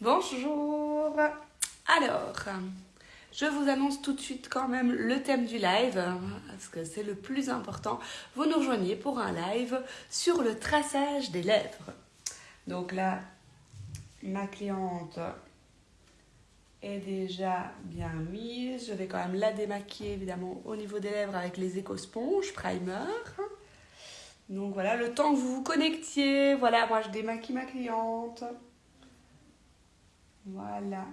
Bonjour Alors, je vous annonce tout de suite quand même le thème du live, parce que c'est le plus important. Vous nous rejoignez pour un live sur le traçage des lèvres. Donc là, ma cliente est déjà bien mise. Je vais quand même la démaquiller évidemment au niveau des lèvres avec les éco-sponges primer. Donc voilà, le temps que vous vous connectiez, voilà, moi je démaquille ma cliente. Voilà.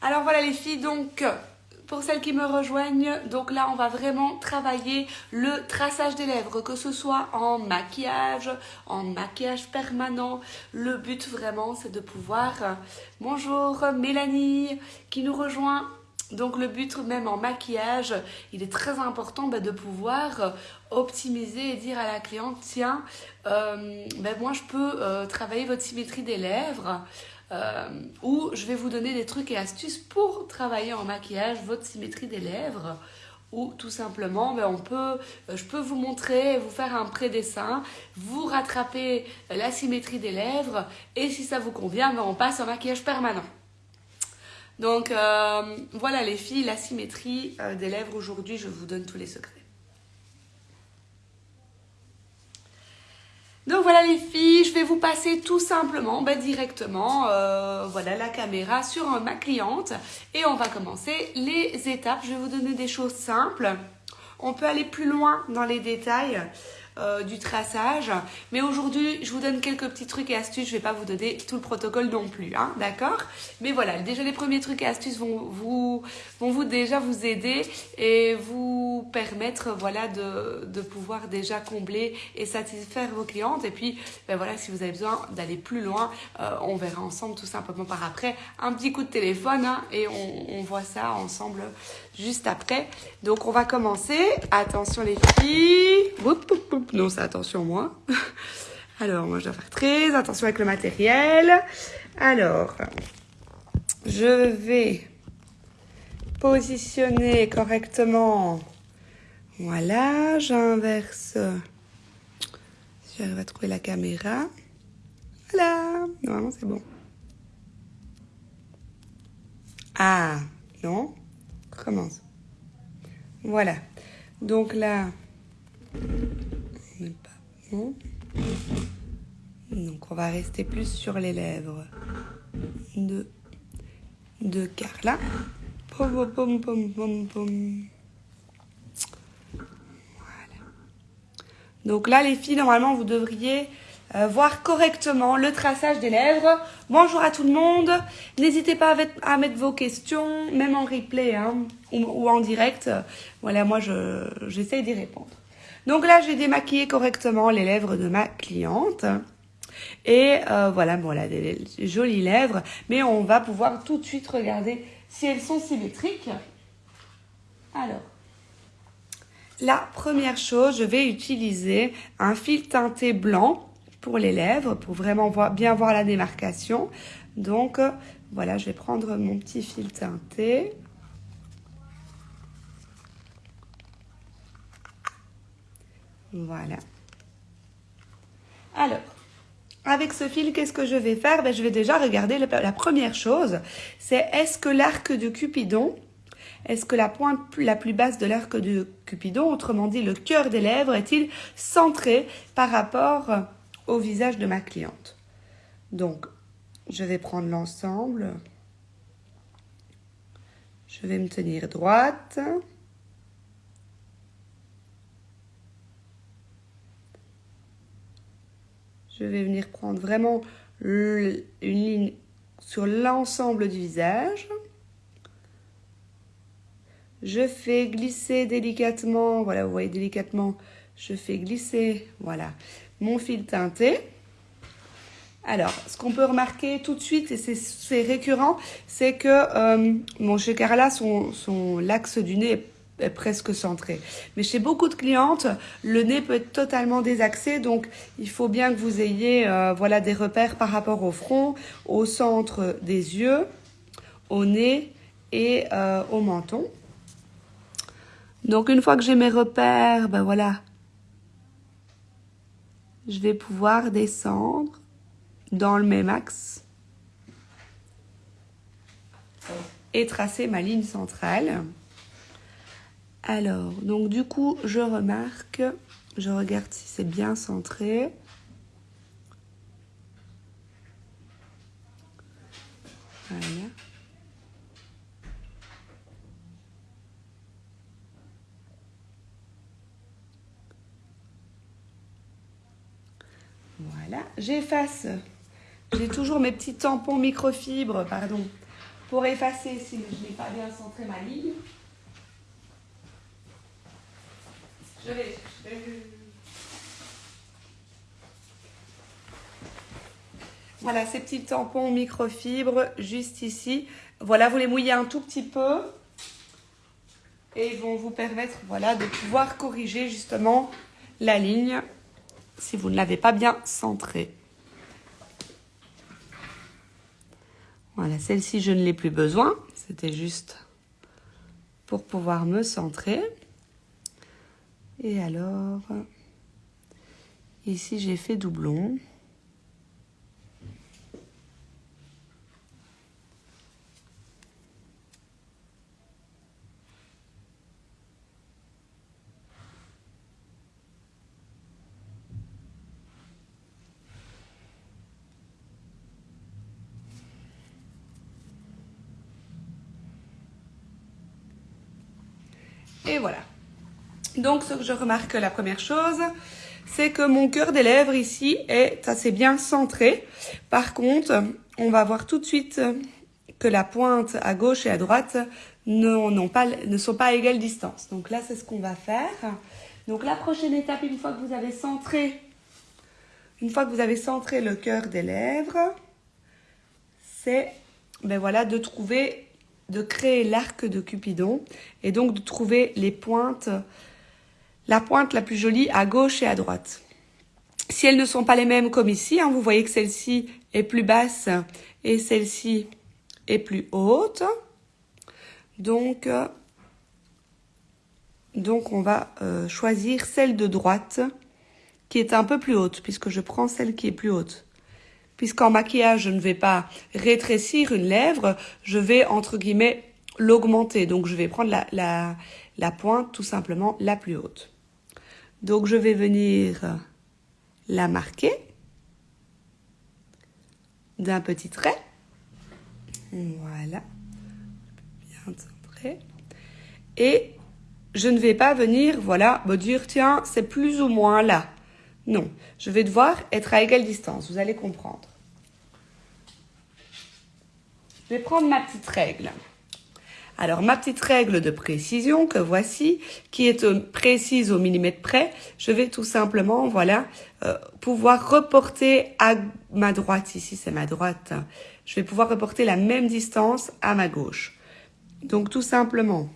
Alors voilà les filles, donc pour celles qui me rejoignent, donc là on va vraiment travailler le traçage des lèvres, que ce soit en maquillage, en maquillage permanent. Le but vraiment c'est de pouvoir... Bonjour Mélanie qui nous rejoint. Donc le but même en maquillage, il est très important bah, de pouvoir optimiser et dire à la cliente, tiens, euh, ben, moi je peux euh, travailler votre symétrie des lèvres euh, ou je vais vous donner des trucs et astuces pour travailler en maquillage votre symétrie des lèvres ou tout simplement ben, on peut, je peux vous montrer, vous faire un pré-dessin, vous rattraper la symétrie des lèvres et si ça vous convient, ben, on passe en maquillage permanent. Donc euh, voilà les filles, la symétrie euh, des lèvres aujourd'hui, je vous donne tous les secrets. Donc voilà les filles, je vais vous passer tout simplement bah, directement euh, voilà, la caméra sur ma cliente et on va commencer les étapes. Je vais vous donner des choses simples. On peut aller plus loin dans les détails. Euh, du traçage. Mais aujourd'hui, je vous donne quelques petits trucs et astuces. Je vais pas vous donner tout le protocole non plus, hein, d'accord? Mais voilà, déjà les premiers trucs et astuces vont vous, vont vous déjà vous aider et vous permettre voilà, de, de pouvoir déjà combler et satisfaire vos clientes. Et puis, ben voilà, si vous avez besoin d'aller plus loin, euh, on verra ensemble tout simplement par après un petit coup de téléphone hein, et on, on voit ça ensemble juste après. Donc, on va commencer. Attention les filles. Non, c'est attention moi. Alors, moi, je dois faire très attention avec le matériel. Alors, je vais positionner correctement. Voilà, j'inverse. Si j'arrive à trouver la caméra. Voilà, normalement c'est bon. Ah, non commence. Voilà. Donc là, pas. Donc on va rester plus sur les lèvres de, de Carla. Pom, pom, pom, pom, pom. Voilà. Donc là, les filles, normalement, vous devriez euh, voir correctement le traçage des lèvres. Bonjour à tout le monde. N'hésitez pas à mettre vos questions, même en replay hein, ou, en direct. Voilà, moi, j'essaye d'y répondre. Donc là, j'ai démaquillé correctement les lèvres de ma cliente. Et euh, voilà, bon, là, des, des jolies lèvres. Mais on va pouvoir tout de suite regarder si elles sont symétriques. Alors, la première chose, je vais utiliser un fil teinté blanc pour les lèvres, pour vraiment voir, bien voir la démarcation. Donc, voilà, je vais prendre mon petit fil teinté. Voilà. Alors, avec ce fil, qu'est-ce que je vais faire? Ben, Je vais déjà regarder la première chose, c'est est-ce que l'arc de Cupidon, est-ce que la pointe la plus basse de l'arc de Cupidon, autrement dit le cœur des lèvres, est-il centré par rapport au visage de ma cliente. Donc, je vais prendre l'ensemble. Je vais me tenir droite. Je vais venir prendre vraiment une ligne sur l'ensemble du visage. Je fais glisser délicatement, voilà, vous voyez délicatement, je fais glisser, voilà, mon fil teinté. Alors, ce qu'on peut remarquer tout de suite, et c'est récurrent, c'est que euh, chez Carla, son, son l'axe du nez est presque centré. Mais chez beaucoup de clientes, le nez peut être totalement désaxé, donc il faut bien que vous ayez euh, voilà, des repères par rapport au front, au centre des yeux, au nez et euh, au menton. Donc une fois que j'ai mes repères, ben voilà, je vais pouvoir descendre dans le même axe et tracer ma ligne centrale. Alors, donc du coup, je remarque, je regarde si c'est bien centré. Voilà. J'efface. J'ai toujours mes petits tampons microfibres, pardon, pour effacer si je n'ai pas bien centré ma ligne. Je vais, Voilà, ces petits tampons microfibres juste ici. Voilà, vous les mouillez un tout petit peu et ils vont vous permettre voilà, de pouvoir corriger justement la ligne si vous ne l'avez pas bien centrée. Voilà, celle-ci, je ne l'ai plus besoin. C'était juste pour pouvoir me centrer. Et alors, ici, j'ai fait doublon. Et voilà. Donc, ce que je remarque, la première chose, c'est que mon cœur des lèvres ici est assez bien centré. Par contre, on va voir tout de suite que la pointe à gauche et à droite ne, pas, ne sont pas à égale distance. Donc là, c'est ce qu'on va faire. Donc la prochaine étape, une fois que vous avez centré, une fois que vous avez centré le cœur des lèvres, c'est ben voilà, de trouver de créer l'arc de Cupidon et donc de trouver les pointes, la pointe la plus jolie à gauche et à droite. Si elles ne sont pas les mêmes comme ici, hein, vous voyez que celle-ci est plus basse et celle-ci est plus haute. Donc, donc on va euh, choisir celle de droite qui est un peu plus haute puisque je prends celle qui est plus haute puisqu'en maquillage, je ne vais pas rétrécir une lèvre, je vais, entre guillemets, l'augmenter. Donc, je vais prendre la, la, pointe tout simplement la plus haute. Donc, je vais venir la marquer d'un petit trait. Voilà. Bien centré. Et je ne vais pas venir, voilà, me dire, tiens, c'est plus ou moins là. Non, je vais devoir être à égale distance, vous allez comprendre. Je vais prendre ma petite règle. Alors, ma petite règle de précision que voici, qui est précise au millimètre près, je vais tout simplement, voilà, euh, pouvoir reporter à ma droite, ici c'est ma droite, je vais pouvoir reporter la même distance à ma gauche. Donc, tout simplement,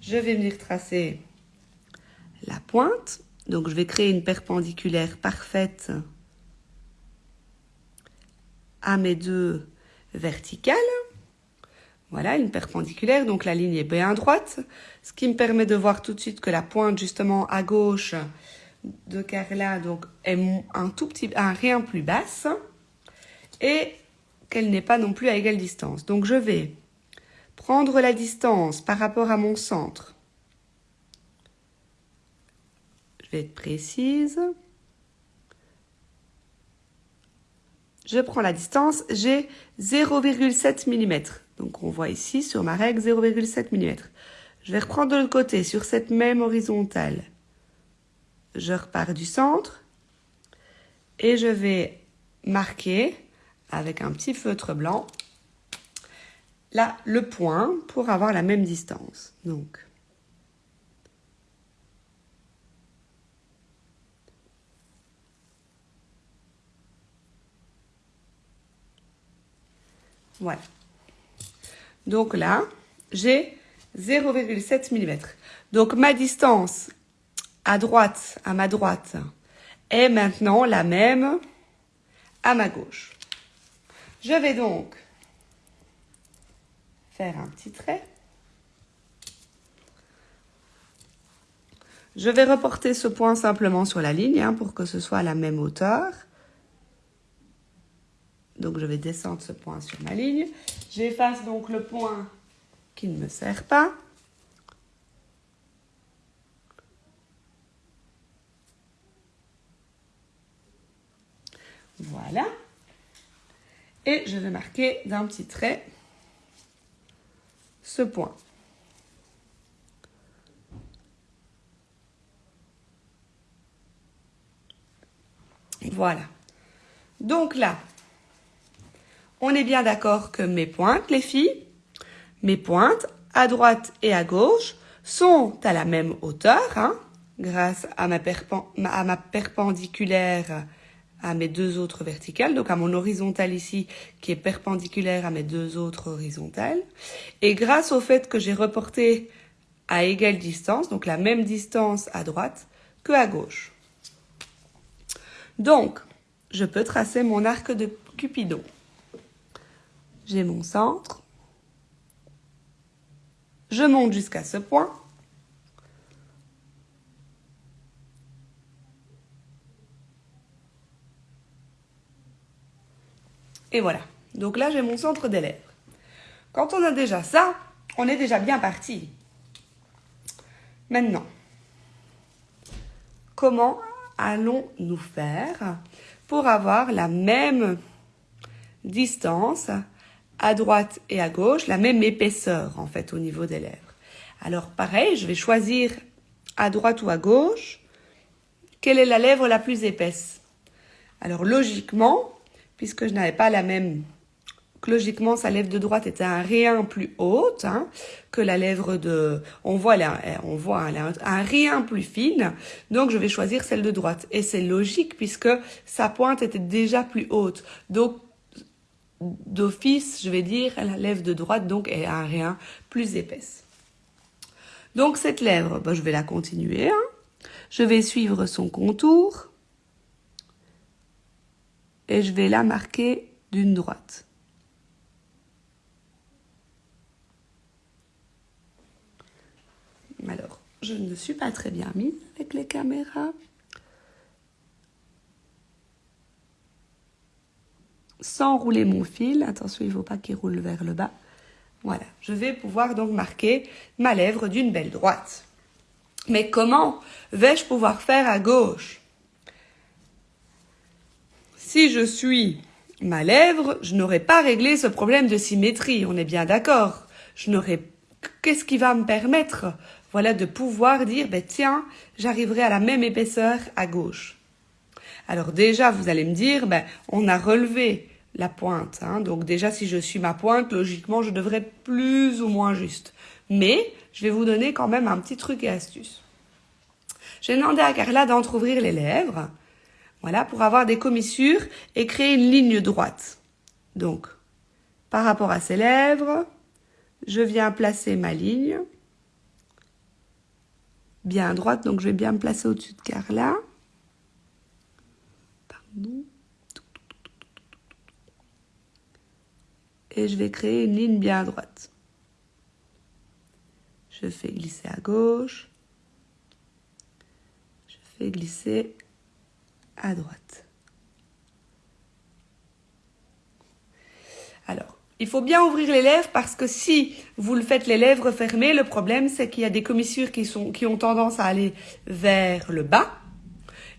je vais venir tracer la pointe, donc je vais créer une perpendiculaire parfaite à mes deux verticales. Voilà, une perpendiculaire, donc la ligne est bien droite, ce qui me permet de voir tout de suite que la pointe justement à gauche de Carla donc, est un tout petit, un rien plus basse et qu'elle n'est pas non plus à égale distance. Donc je vais prendre la distance par rapport à mon centre Je vais être précise. Je prends la distance, j'ai 0,7 mm. Donc on voit ici sur ma règle 0,7 mm. Je vais reprendre de l'autre côté sur cette même horizontale. Je repars du centre et je vais marquer avec un petit feutre blanc là le point pour avoir la même distance. Donc Voilà. Donc là, j'ai 0,7 mm. Donc ma distance à droite, à ma droite, est maintenant la même à ma gauche. Je vais donc faire un petit trait. Je vais reporter ce point simplement sur la ligne hein, pour que ce soit à la même hauteur. Donc je vais descendre ce point sur ma ligne. J'efface donc le point qui ne me sert pas. Voilà. Et je vais marquer d'un petit trait ce point. Voilà. Donc là, on est bien d'accord que mes pointes, les filles, mes pointes, à droite et à gauche, sont à la même hauteur, hein, grâce à ma, à ma perpendiculaire à mes deux autres verticales, donc à mon horizontale ici qui est perpendiculaire à mes deux autres horizontales. Et grâce au fait que j'ai reporté à égale distance, donc la même distance à droite que à gauche. Donc, je peux tracer mon arc de Cupidon. J'ai mon centre. Je monte jusqu'à ce point. Et voilà. Donc là, j'ai mon centre des lèvres. Quand on a déjà ça, on est déjà bien parti. Maintenant, comment allons-nous faire pour avoir la même distance à droite et à gauche, la même épaisseur en fait au niveau des lèvres Alors pareil, je vais choisir à droite ou à gauche, quelle est la lèvre la plus épaisse? Alors logiquement, puisque je n'avais pas la même logiquement, sa lèvre de droite était un rien plus haute hein, que la lèvre de... On voit, on voit un rien plus fine, donc je vais choisir celle de droite. Et c'est logique puisque sa pointe était déjà plus haute. Donc, d'office, je vais dire, la lèvre de droite donc est un rien plus épaisse. Donc cette lèvre, ben, je vais la continuer. Hein. Je vais suivre son contour et je vais la marquer d'une droite. Alors, je ne suis pas très bien mise avec les caméras. Sans rouler mon fil, attention, il ne faut pas qu'il roule vers le bas. Voilà, je vais pouvoir donc marquer ma lèvre d'une belle droite. Mais comment vais-je pouvoir faire à gauche? Si je suis ma lèvre, je n'aurai pas réglé ce problème de symétrie, on est bien d'accord. Je n'aurai qu'est-ce qui va me permettre? Voilà de pouvoir dire ben tiens, j'arriverai à la même épaisseur à gauche. Alors déjà, vous allez me dire ben on a relevé la pointe hein. donc déjà si je suis ma pointe, logiquement, je devrais être plus ou moins juste. Mais je vais vous donner quand même un petit truc et astuce. J'ai demandé à Carla d'entrouvrir les lèvres voilà, pour avoir des commissures et créer une ligne droite. Donc, par rapport à ses lèvres, je viens placer ma ligne bien droite, donc je vais bien me placer au-dessus de Carla. Je vais créer une ligne bien droite. Je fais glisser à gauche. Je fais glisser à droite. Alors, il faut bien ouvrir les lèvres parce que si vous le faites les lèvres fermées, le problème c'est qu'il y a des commissures qui, sont, qui ont tendance à aller vers le bas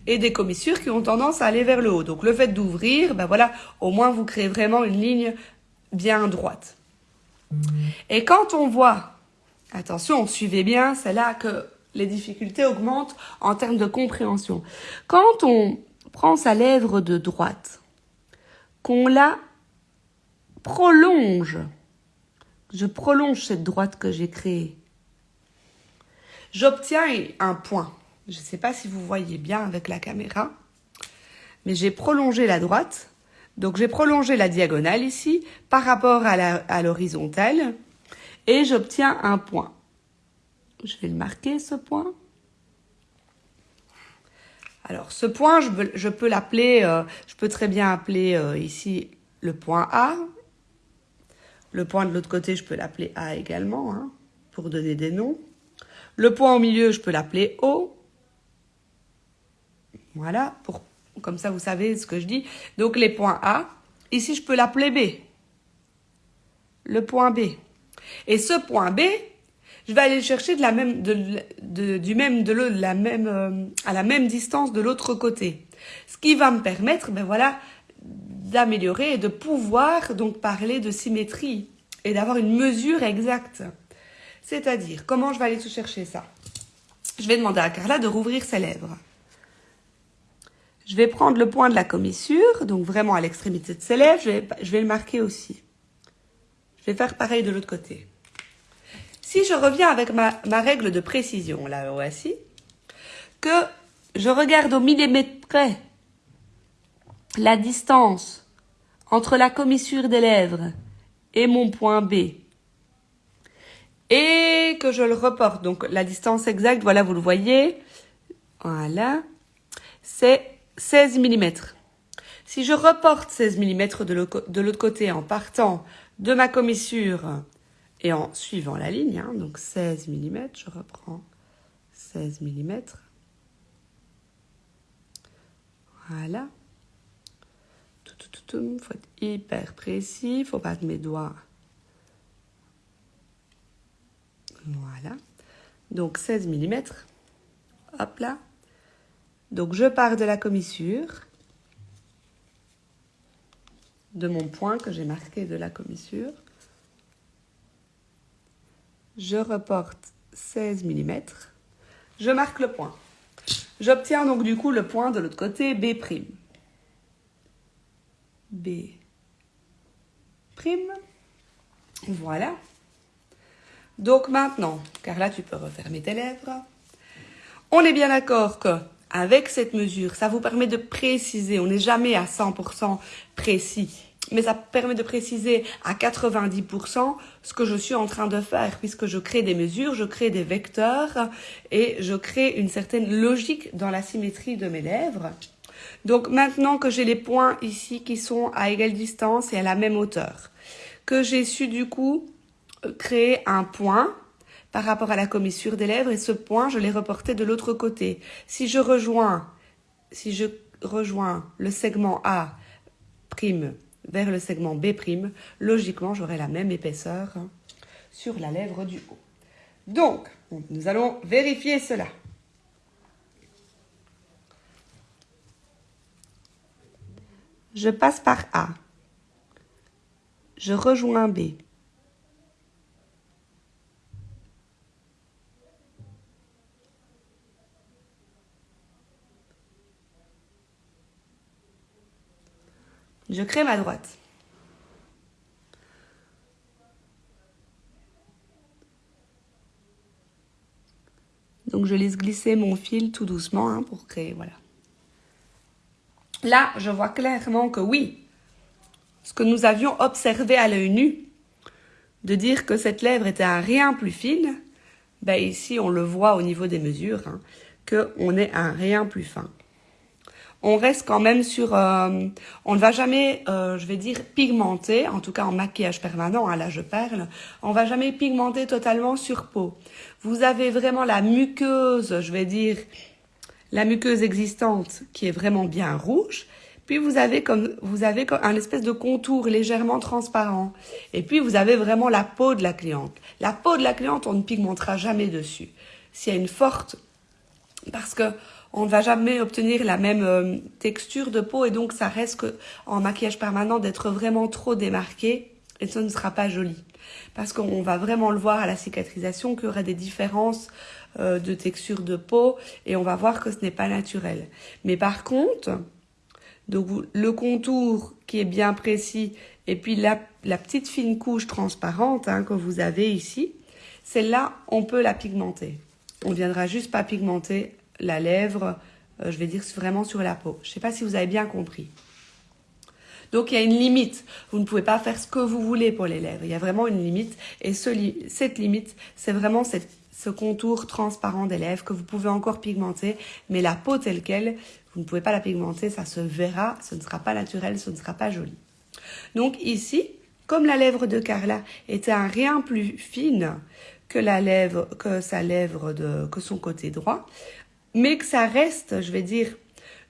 et des commissures qui ont tendance à aller vers le haut. Donc le fait d'ouvrir, ben voilà, au moins vous créez vraiment une ligne bien droite. Et quand on voit, attention, suivez bien, c'est là que les difficultés augmentent en termes de compréhension. Quand on prend sa lèvre de droite, qu'on la prolonge, je prolonge cette droite que j'ai créée, j'obtiens un point. Je ne sais pas si vous voyez bien avec la caméra, mais j'ai prolongé la droite. Donc j'ai prolongé la diagonale ici par rapport à l'horizontale et j'obtiens un point. Je vais le marquer ce point. Alors, ce point, je, peux l'appeler, euh, je peux très bien appeler euh, ici le point A. Le point de l'autre côté, je peux l'appeler A également, hein, pour donner des noms. Le point au milieu, je peux l'appeler O. Voilà, pour, comme ça vous savez ce que je dis. Donc les points A, ici je peux l'appeler B. Le point B. Et ce point B, je vais aller le chercher de la même, de, du même, de la même, euh, à la même distance de l'autre côté. Ce qui va me permettre, ben voilà, d'améliorer et de pouvoir donc parler de symétrie et d'avoir une mesure exacte. C'est-à-dire, comment je vais aller tout chercher ça? Je vais demander à Carla de rouvrir ses lèvres. Je vais prendre le point de la commissure, donc vraiment à l'extrémité de ses lèvres, je vais, le marquer aussi. Je vais faire pareil de l'autre côté. Si je reviens avec ma, ma règle de précision, là, voici, que je regarde au millimètre près la distance entre la commissure des lèvres et mon point B, et que je le reporte, donc la distance exacte, voilà, vous le voyez, voilà, c'est 16 mm. Si je reporte 16 mm de l'autre côté en partant de ma commissure et en suivant la ligne, hein, donc 16 mm, je reprends 16 mm. Voilà. Il faut être hyper précis, il faut pas mes doigts. Voilà. Donc 16 mm. Hop là. Donc je pars de la commissure, de mon point que j'ai marqué de la commissure. Je reporte 16 mm. Je marque le point. J'obtiens donc du coup le point de l'autre côté, B'. B'. Voilà. Donc maintenant, car là tu peux refermer tes lèvres. On est bien d'accord que avec cette mesure, ça vous permet de préciser. On n'est jamais à 100% précis mais ça permet de préciser à 90% ce que je suis en train de faire, puisque je crée des mesures, je crée des vecteurs et je crée une certaine logique dans la symétrie de mes lèvres. Donc maintenant que j'ai les points ici qui sont à égale distance et à la même hauteur, que j'ai su du coup créer un point par rapport à la commissure des lèvres et ce point, je l'ai reporté de l'autre côté. Si je rejoins, si je rejoins le segment A vers le segment B', logiquement, j'aurai la même épaisseur sur la lèvre du haut. Donc, nous allons vérifier cela. Je passe par A. Je rejoins B. Je crée ma droite. Donc je laisse glisser mon fil tout doucement hein, pour créer, voilà. Là, je vois clairement que oui, ce que nous avions observé à l'œil nu, de dire que cette lèvre était un rien plus fine, ben ici on le voit au niveau des mesures, hein, qu'on est un rien plus fin on reste quand même sur... Euh, on ne va jamais, euh, je vais dire, pigmenter, en tout cas en maquillage permanent, hein, là je perle, on va jamais pigmenter totalement sur peau. Vous avez vraiment la muqueuse, je vais dire, la muqueuse existante qui est vraiment bien rouge, puis vous avez comme vous avez un espèce de contour légèrement transparent. Et puis vous avez vraiment la peau de la cliente. La peau de la cliente, on ne pigmentera jamais dessus. S'il y a une forte parce que on ne va jamais obtenir la même euh, texture de peau et donc ça reste que, en maquillage permanent d'être vraiment trop démarqué et ça ne sera pas joli. Parce qu'on va vraiment le voir à la cicatrisation qu'il y aura des différences euh, de texture de peau et on va voir que ce n'est pas naturel. Mais par contre, donc le contour qui est bien précis et puis la, petite fine couche transparente hein, que vous avez ici, celle-là, on peut la pigmenter. On viendra juste pas pigmenter la lèvre, euh, je vais dire vraiment sur la peau. Je ne sais pas si vous avez bien compris. Donc il y a une limite. Vous ne pouvez pas faire ce que vous voulez pour les lèvres. Il y a vraiment une limite. Et cette limite, c'est vraiment ce contour transparent des lèvres que vous pouvez encore pigmenter. Mais la peau telle qu'elle, vous ne pouvez pas la pigmenter. Ça se verra. Ce ne sera pas naturel. Ce ne sera pas joli. Donc ici, comme la lèvre de Carla était un rien plus fine que la lèvre, sa lèvre que son côté droit, mais que ça reste, je vais dire,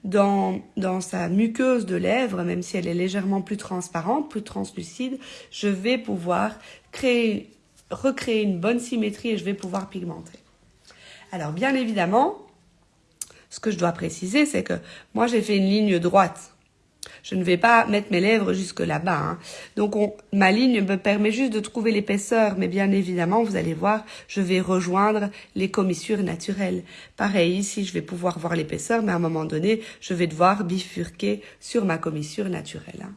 dans, sa muqueuse de lèvres, même si elle est légèrement plus transparente, plus translucide, je vais pouvoir créer, recréer une bonne symétrie et je vais pouvoir pigmenter. Alors bien évidemment, ce que je dois préciser, c'est que moi j'ai fait une ligne droite. Je ne vais pas mettre mes lèvres jusque là-bas. Hein. Donc ma ligne me permet juste de trouver l'épaisseur, mais bien évidemment, vous allez voir, je vais rejoindre les commissures naturelles. Pareil, ici, je vais pouvoir voir l'épaisseur, mais à un moment donné, je vais devoir bifurquer sur ma commissure naturelle. Hein.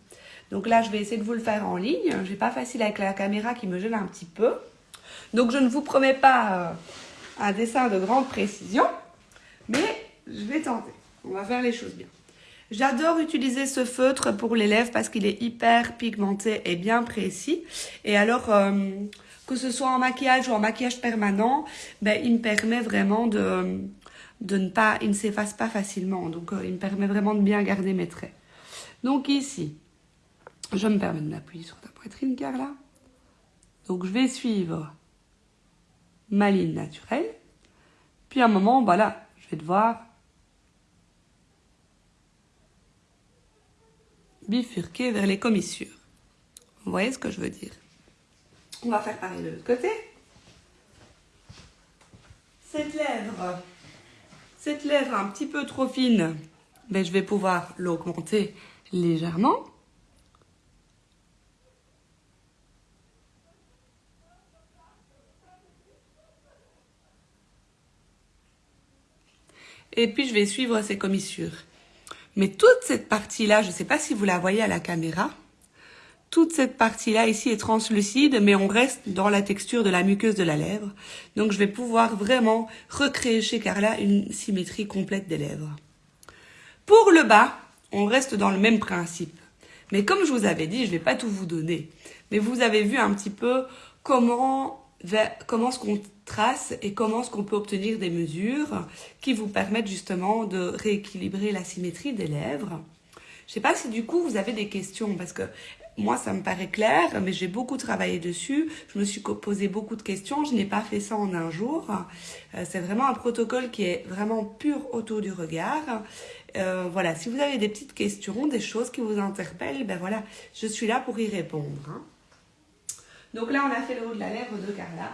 Donc là, je vais essayer de vous le faire en ligne. Je n'ai pas facile avec la caméra qui me gêne un petit peu. Donc je ne vous promets pas euh, un dessin de grande précision, mais je vais tenter. On va faire les choses bien. J'adore utiliser ce feutre pour les lèvres parce qu'il est hyper pigmenté et bien précis. Et alors, euh, que ce soit en maquillage ou en maquillage permanent, ben, il me permet vraiment de, de ne pas, il ne s'efface pas facilement. Donc, euh, il me permet vraiment de bien garder mes traits. Donc ici, je me permets de m'appuyer sur ta poitrine, Carla. Donc, je vais suivre ma ligne naturelle. Puis à un moment, voilà, je vais devoir bifurquer vers les commissures. Vous voyez ce que je veux dire? On va faire pareil de l'autre côté. Cette lèvre, cette lèvre un petit peu trop fine, ben, je vais pouvoir l'augmenter légèrement. Et puis, je vais suivre ces commissures. Mais toute cette partie-là, je ne sais pas si vous la voyez à la caméra, toute cette partie-là ici est translucide, mais on reste dans la texture de la muqueuse de la lèvre. Donc, je vais pouvoir vraiment recréer chez Carla une symétrie complète des lèvres. Pour le bas, on reste dans le même principe. Mais comme je vous avais dit, je ne vais pas tout vous donner. Mais vous avez vu un petit peu comment, comment ce qu'on trace et comment est-ce qu'on peut obtenir des mesures qui vous permettent justement de rééquilibrer la symétrie des lèvres. Je ne sais pas si du coup vous avez des questions parce que moi ça me paraît clair, mais j'ai beaucoup travaillé dessus. Je me suis posé beaucoup de questions. Je n'ai pas fait ça en un jour. Euh, c'est vraiment un protocole qui est vraiment pur autour du regard. Euh, voilà, si vous avez des petites questions, des choses qui vous interpellent, ben voilà, je suis là pour y répondre. Hein. Donc là, on a fait le haut de la lèvre de Carla.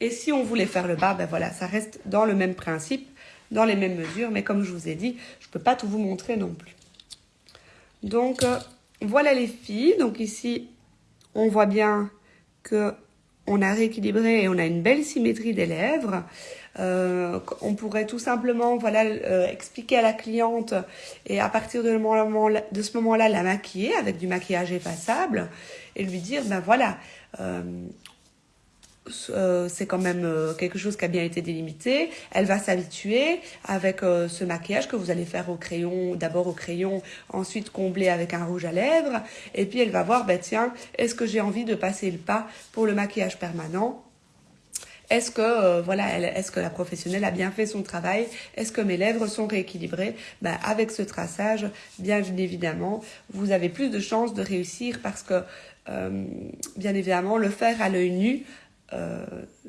Et si on voulait faire le bas, ben voilà, ça reste dans le même principe, dans les mêmes mesures. Mais comme je vous ai dit, je ne peux pas tout vous montrer non plus. Donc, euh, voilà les filles. Donc ici, on voit bien que on a rééquilibré et on a une belle symétrie des lèvres. Euh, on pourrait tout simplement voilà euh, expliquer à la cliente et à partir de, ce moment-là la maquiller avec du maquillage effaçable et lui dire ben voilà euh, c'est quand même quelque chose qui a bien été délimité. Elle va s'habituer avec ce maquillage que vous allez faire au crayon, d'abord au crayon, ensuite combler avec un rouge à lèvres. Et puis elle va voir, ben tiens, est-ce que j'ai envie de passer le pas pour le maquillage permanent est-ce que voilà, est-ce que la professionnelle a bien fait son travail? Est-ce que mes lèvres sont rééquilibrées? Ben, Avec ce traçage, bien évidemment, vous avez plus de chances de réussir parce que, bien évidemment, le faire à l'œil nu, euh,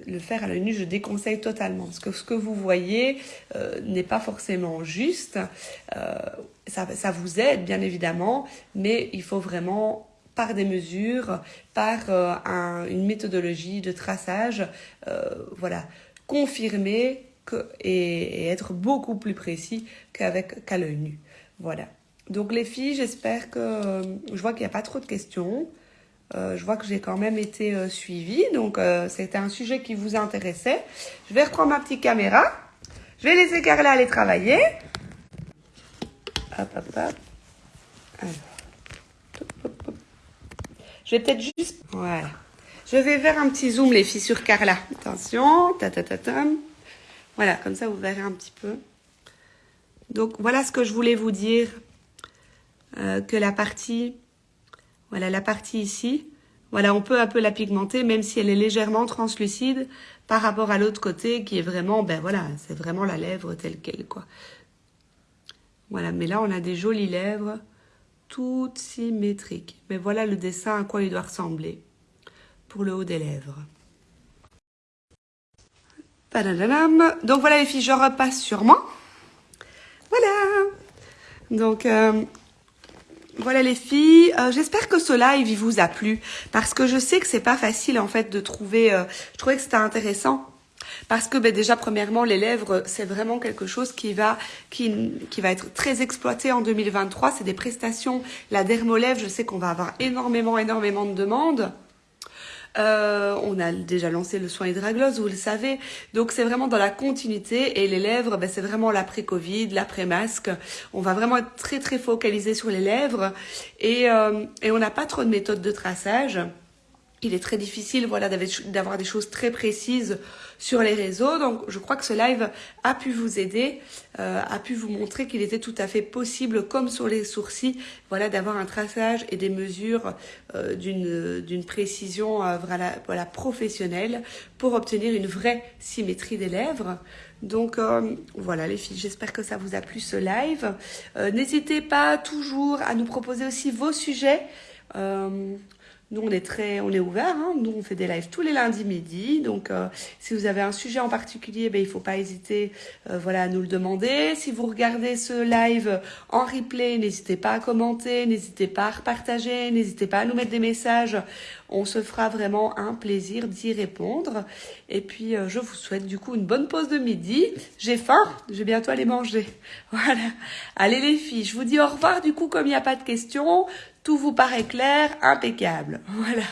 le faire à l'œil nu, je déconseille totalement. Parce que ce que vous voyez euh, n'est pas forcément juste. Euh, ça, vous aide, bien évidemment, mais il faut vraiment, par des mesures, par un, une méthodologie de traçage, voilà, confirmer et, être beaucoup plus précis qu'avec qu'à l'œil nu. Voilà. Donc les filles, j'espère que... Je vois qu'il n'y a pas trop de questions. Euh, je vois que j'ai quand même été euh, suivie, donc euh, c'était un sujet qui vous intéressait. Je vais reprendre ma petite caméra. Je vais laisser Carla aller travailler. Hop, hop, hop. Je vais peut-être juste... Voilà. Je vais faire un petit zoom, les filles, sur Carla. Attention. Ta. Voilà, comme ça, vous verrez un petit peu. Donc, voilà ce que je voulais vous dire. que la partie voilà la partie ici. Voilà, on peut un peu la pigmenter, même si elle est légèrement translucide par rapport à l'autre côté qui est vraiment, ben voilà, c'est vraiment la lèvre telle qu'elle, quoi. Voilà, mais là, on a des jolies lèvres, toutes symétriques. Mais voilà le dessin à quoi il doit ressembler pour le haut des lèvres. Donc voilà les filles, je repasse sur moi. Donc, euh, voilà les filles, euh, j'espère que ce live il vous a plu parce que je sais que c'est pas facile en fait de trouver. Euh, je trouvais que c'était intéressant parce que ben, déjà premièrement les lèvres c'est vraiment quelque chose qui va qui, qui va être très exploité en 2023. C'est des prestations. La dermolèvre, je sais qu'on va avoir énormément énormément de demandes. Euh, on a déjà lancé le soin hydraglose, vous le savez. Donc c'est vraiment dans la continuité et les lèvres, ben, c'est vraiment l'après-Covid, l'après-masque. On va vraiment être très très focalisé sur les lèvres et, euh, et on n'a pas trop de méthodes de traçage il est très difficile voilà, d'avoir des choses très précises sur les réseaux. Donc je crois que ce live a pu vous aider, euh, a pu vous montrer qu'il était tout à fait possible, comme sur les sourcils, voilà, d'avoir un traçage et des mesures euh, d'une précision euh, voilà, voilà, professionnelle pour obtenir une vraie symétrie des lèvres. Donc voilà les filles, j'espère que ça vous a plu ce live. N'hésitez pas toujours à nous proposer aussi vos sujets. Nous, on est très, on est ouvert. Hein. Nous, on fait des lives tous les lundis midi. Donc, euh, si vous avez un sujet en particulier, ben, il faut pas hésiter, euh, voilà, à nous le demander. Si vous regardez ce live en replay, n'hésitez pas à commenter, n'hésitez pas à repartager, n'hésitez pas à nous mettre des messages. On se fera vraiment un plaisir d'y répondre. Et puis, euh, je vous souhaite du coup une bonne pause de midi. J'ai faim, je vais bientôt aller manger. Voilà. Allez les filles, je vous dis au revoir du coup comme il n'y a pas de questions. Tout vous paraît clair, impeccable. Voilà.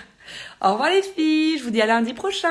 Au revoir les filles, je vous dis à lundi prochain.